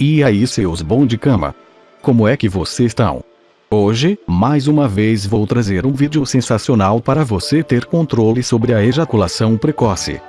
E aí seus bom de cama? Como é que vocês estão? Hoje, mais uma vez vou trazer um vídeo sensacional para você ter controle sobre a ejaculação precoce.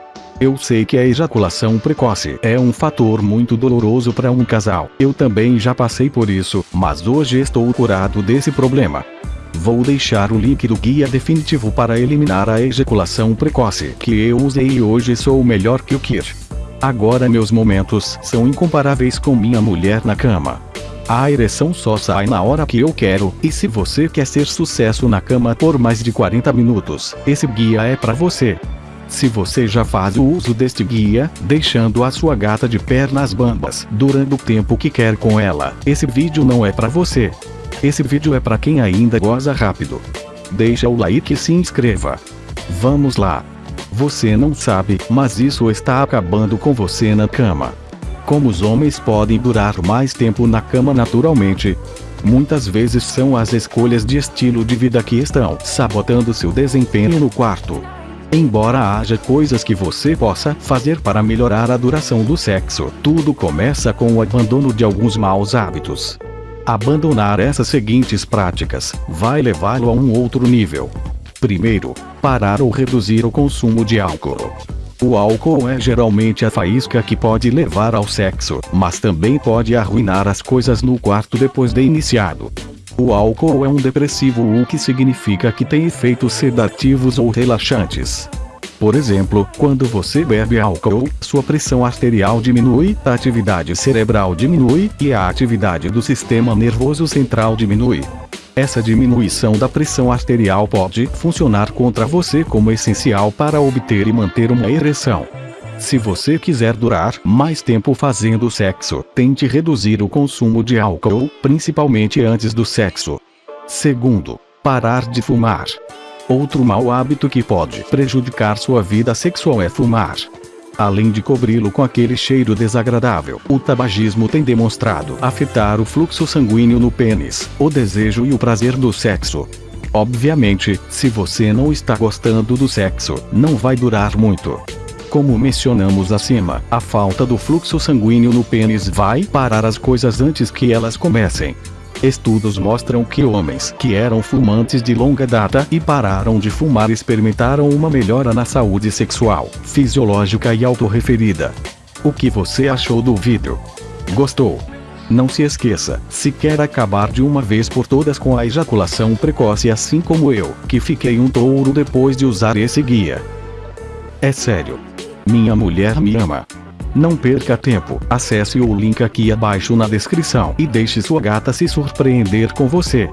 Eu sei que a ejaculação precoce é um fator muito doloroso para um casal. Eu também já passei por isso, mas hoje estou curado desse problema. Vou deixar o link do guia definitivo para eliminar a ejaculação precoce que eu usei e hoje sou melhor que o Kir. Agora meus momentos são incomparáveis com minha mulher na cama. A ereção só sai na hora que eu quero, e se você quer ser sucesso na cama por mais de 40 minutos, esse guia é para você. Se você já faz o uso deste guia, deixando a sua gata de pernas bambas durante o tempo que quer com ela, esse vídeo não é para você. Esse vídeo é para quem ainda goza rápido. Deixa o like e se inscreva. Vamos lá. Você não sabe, mas isso está acabando com você na cama. Como os homens podem durar mais tempo na cama naturalmente? Muitas vezes são as escolhas de estilo de vida que estão sabotando seu desempenho no quarto. Embora haja coisas que você possa fazer para melhorar a duração do sexo, tudo começa com o abandono de alguns maus hábitos. Abandonar essas seguintes práticas vai levá-lo a um outro nível. Primeiro, parar ou reduzir o consumo de álcool. O álcool é geralmente a faísca que pode levar ao sexo, mas também pode arruinar as coisas no quarto depois de iniciado. O álcool é um depressivo o que significa que tem efeitos sedativos ou relaxantes. Por exemplo, quando você bebe álcool, sua pressão arterial diminui, a atividade cerebral diminui, e a atividade do sistema nervoso central diminui. Essa diminuição da pressão arterial pode funcionar contra você como essencial para obter e manter uma ereção. Se você quiser durar mais tempo fazendo sexo, tente reduzir o consumo de álcool, principalmente antes do sexo. Segundo, parar de fumar. Outro mau hábito que pode prejudicar sua vida sexual é fumar. Além de cobri-lo com aquele cheiro desagradável, o tabagismo tem demonstrado afetar o fluxo sanguíneo no pênis, o desejo e o prazer do sexo. Obviamente, se você não está gostando do sexo, não vai durar muito. Como mencionamos acima, a falta do fluxo sanguíneo no pênis vai parar as coisas antes que elas comecem. Estudos mostram que homens que eram fumantes de longa data e pararam de fumar experimentaram uma melhora na saúde sexual, fisiológica e autorreferida. O que você achou do vídeo? Gostou? Não se esqueça, se quer acabar de uma vez por todas com a ejaculação precoce assim como eu, que fiquei um touro depois de usar esse guia. É sério. Minha mulher me ama. Não perca tempo, acesse o link aqui abaixo na descrição e deixe sua gata se surpreender com você.